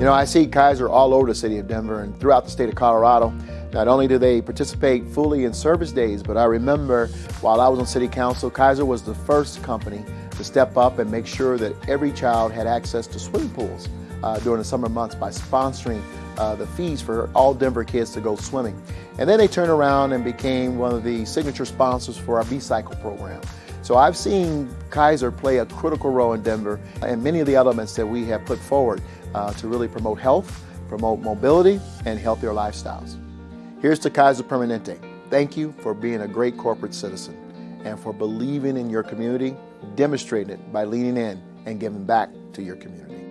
You know, I see Kaiser all over the city of Denver and throughout the state of Colorado. Not only do they participate fully in service days, but I remember while I was on city council, Kaiser was the first company to step up and make sure that every child had access to swimming pools uh, during the summer months by sponsoring uh, the fees for all Denver kids to go swimming. And then they turned around and became one of the signature sponsors for our B-Cycle program. So I've seen Kaiser play a critical role in Denver and many of the elements that we have put forward uh, to really promote health, promote mobility, and healthier lifestyles. Here's to Kaiser Permanente. Thank you for being a great corporate citizen and for believing in your community, demonstrating it by leaning in and giving back to your community.